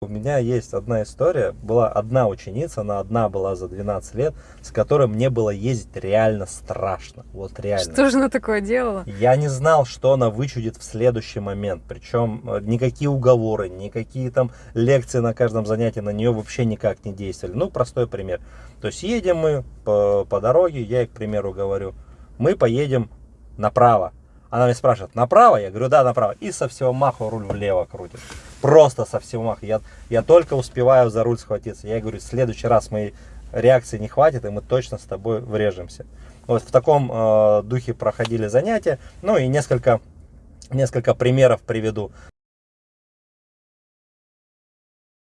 У меня есть одна история. Была одна ученица, она одна была за 12 лет, с которой мне было ездить реально страшно. Вот реально. Что же она такое делала? Я не знал, что она вычудит в следующий момент. Причем э, никакие уговоры, никакие там лекции на каждом занятии на нее вообще никак не действовали. Ну, простой пример. То есть едем мы по, по дороге, я ей, к примеру, говорю, мы поедем направо. Она меня спрашивает, направо? Я говорю, да, направо. И со всего маха руль влево крутит. Просто со всего маха. Я, я только успеваю за руль схватиться. Я говорю, в следующий раз моей реакции не хватит, и мы точно с тобой врежемся. Вот в таком э, духе проходили занятия. Ну и несколько, несколько примеров приведу.